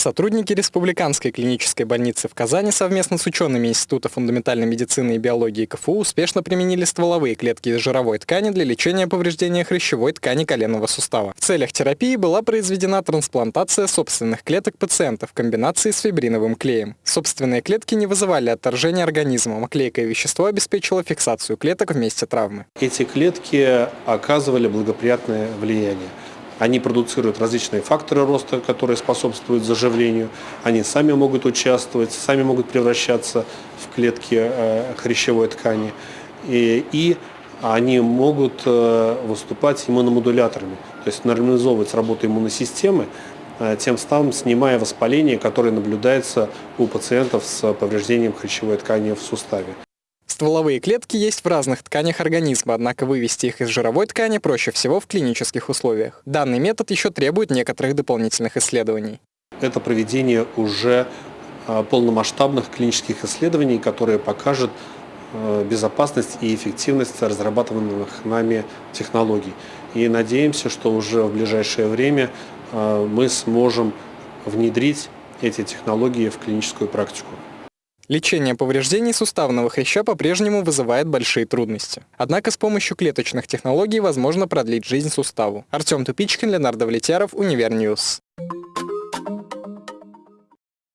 Сотрудники Республиканской клинической больницы в Казани совместно с учеными Института фундаментальной медицины и биологии КФУ успешно применили стволовые клетки из жировой ткани для лечения повреждения хрящевой ткани коленного сустава. В целях терапии была произведена трансплантация собственных клеток пациента в комбинации с фибриновым клеем. Собственные клетки не вызывали отторжения организма, а клейкое вещество обеспечило фиксацию клеток в месте травмы. Эти клетки оказывали благоприятное влияние. Они продуцируют различные факторы роста, которые способствуют заживлению. Они сами могут участвовать, сами могут превращаться в клетки э, хрящевой ткани. И, и они могут э, выступать иммуномодуляторами, то есть нормализовывать работу иммунной системы, э, тем самым снимая воспаление, которое наблюдается у пациентов с повреждением хрящевой ткани в суставе. Стволовые клетки есть в разных тканях организма, однако вывести их из жировой ткани проще всего в клинических условиях. Данный метод еще требует некоторых дополнительных исследований. Это проведение уже а, полномасштабных клинических исследований, которые покажут а, безопасность и эффективность разрабатываемых нами технологий. И надеемся, что уже в ближайшее время а, мы сможем внедрить эти технологии в клиническую практику. Лечение повреждений суставного хряща по-прежнему вызывает большие трудности. Однако с помощью клеточных технологий возможно продлить жизнь суставу. Артем Тупичкин, Ленар Давлетьяров, Univer News.